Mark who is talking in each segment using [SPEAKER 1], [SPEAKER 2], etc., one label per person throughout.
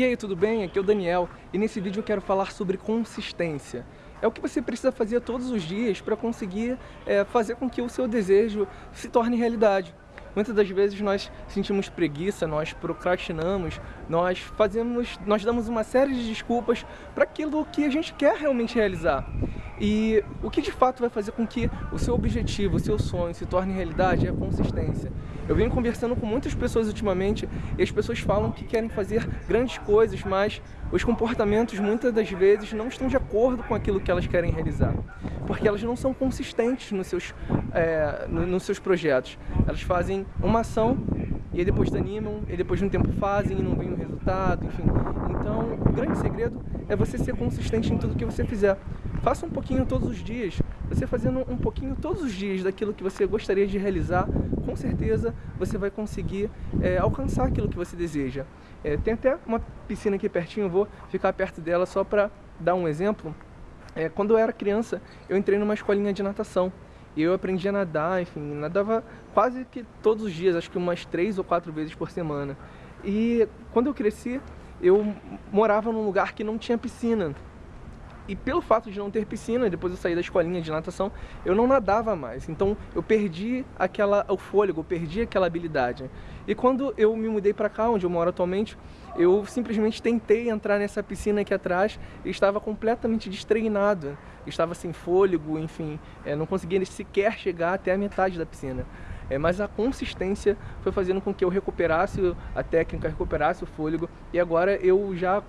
[SPEAKER 1] E aí, tudo bem? Aqui é o Daniel e nesse vídeo eu quero falar sobre consistência. É o que você precisa fazer todos os dias para conseguir é, fazer com que o seu desejo se torne realidade. Muitas das vezes nós sentimos preguiça, nós procrastinamos, nós fazemos, nós damos uma série de desculpas para aquilo que a gente quer realmente realizar. E o que de fato vai fazer com que o seu objetivo, o seu sonho se torne realidade é a consistência. Eu venho conversando com muitas pessoas ultimamente e as pessoas falam que querem fazer grandes coisas, mas os comportamentos muitas das vezes não estão de acordo com aquilo que elas querem realizar. Porque elas não são consistentes nos seus, é, nos seus projetos. Elas fazem uma ação e aí depois desanimam, e depois de um tempo fazem e não vem o resultado, enfim. Então, o grande segredo é você ser consistente em tudo que você fizer. Faça um pouquinho todos os dias. Você fazendo um pouquinho todos os dias daquilo que você gostaria de realizar, com certeza você vai conseguir é, alcançar aquilo que você deseja. É, tem até uma piscina aqui pertinho, vou ficar perto dela só para dar um exemplo. É, quando eu era criança, eu entrei numa escolinha de natação. E eu aprendi a nadar, enfim, nadava quase que todos os dias, acho que umas três ou quatro vezes por semana. E quando eu cresci, eu morava num lugar que não tinha piscina. E pelo fato de não ter piscina, depois eu saí da escolinha de natação, eu não nadava mais. Então eu perdi aquela, o fôlego, eu perdi aquela habilidade. E quando eu me mudei para cá, onde eu moro atualmente, eu simplesmente tentei entrar nessa piscina aqui atrás e estava completamente destreinado. Estava sem fôlego, enfim, é, não conseguia sequer chegar até a metade da piscina. É, mas a consistência foi fazendo com que eu recuperasse a técnica, recuperasse o fôlego e agora eu já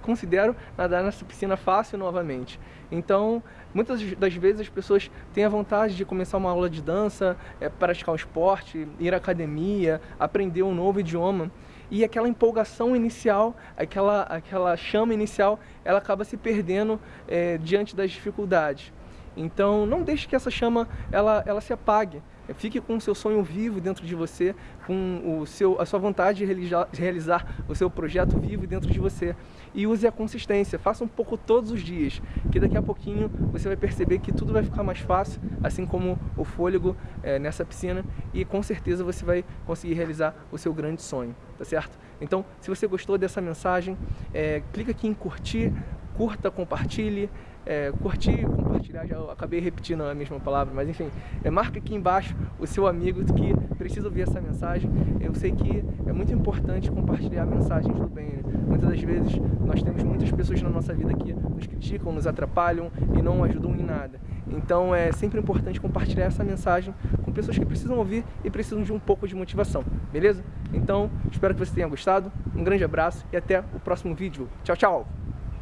[SPEAKER 1] considero nadar nessa piscina fácil novamente. Então, muitas das vezes as pessoas têm a vontade de começar uma aula de dança, é, praticar um esporte, ir à academia, aprender um novo idioma e aquela empolgação inicial, aquela, aquela chama inicial, ela acaba se perdendo é, diante das dificuldades. Então não deixe que essa chama ela, ela se apague. Fique com o seu sonho vivo dentro de você, com o seu, a sua vontade de realizar, de realizar o seu projeto vivo dentro de você. E use a consistência, faça um pouco todos os dias, que daqui a pouquinho você vai perceber que tudo vai ficar mais fácil, assim como o fôlego é, nessa piscina, e com certeza você vai conseguir realizar o seu grande sonho, tá certo? Então, se você gostou dessa mensagem, é, clica aqui em curtir, curta, compartilhe, é, curtir, compartilhar, já acabei repetindo a mesma palavra, mas enfim, é, marca aqui embaixo o seu amigo que precisa ouvir essa mensagem. Eu sei que é muito importante compartilhar mensagens do bem. Né? Muitas das vezes nós temos muitas pessoas na nossa vida que nos criticam, nos atrapalham e não ajudam em nada. Então é sempre importante compartilhar essa mensagem com pessoas que precisam ouvir e precisam de um pouco de motivação, beleza? Então, espero que você tenha gostado, um grande abraço e até o próximo vídeo. Tchau, tchau!